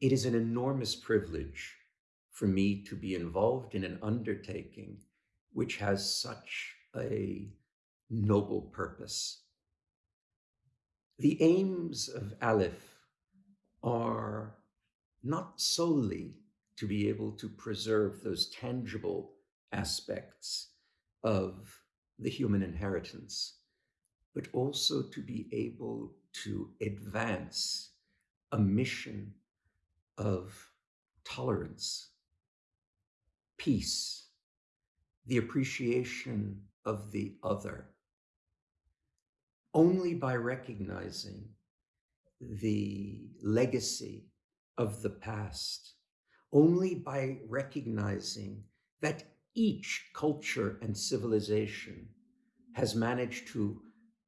it is an enormous privilege for me to be involved in an undertaking which has such a noble purpose. The aims of ALIPH are not solely to be able to preserve those tangible aspects of the human inheritance, but also to be able to advance a mission of tolerance, peace, the appreciation of the other. Only by recognizing the legacy of the past, only by recognizing that each culture and civilization has managed to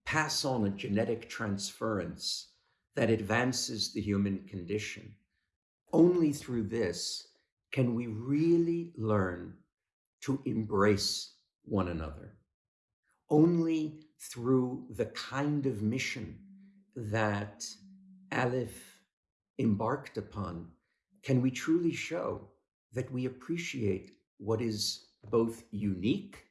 pass on a genetic transference that advances the human condition. Only through this can we really learn to embrace one another. Only through the kind of mission that ALIPH embarked upon can we truly show that we appreciate what is both unique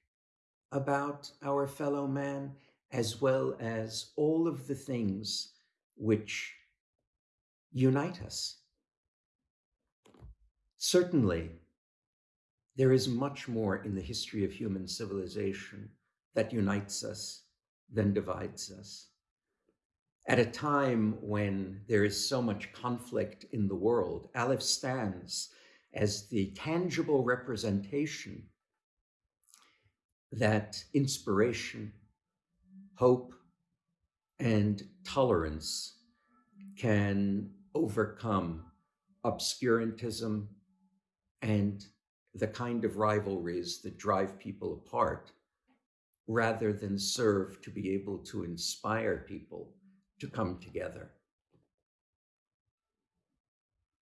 about our fellow man as well as all of the things which unite us. Certainly, there is much more in the history of human civilization that unites us than divides us. At a time when there is so much conflict in the world, ALIPH stands as the tangible representation that inspiration, hope, and tolerance can overcome obscurantism and the kind of rivalries that drive people apart rather than serve to be able to inspire people to come together.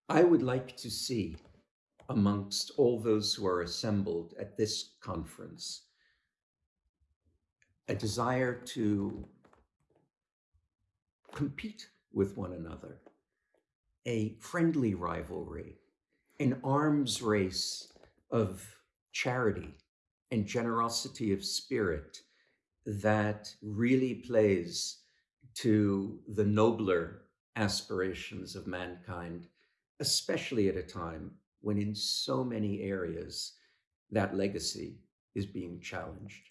I would like to see amongst all those who are assembled at this conference a desire to compete with one another, a friendly rivalry, an arms race of charity and generosity of spirit that really plays to the nobler aspirations of mankind, especially at a time when in so many areas that legacy is being challenged.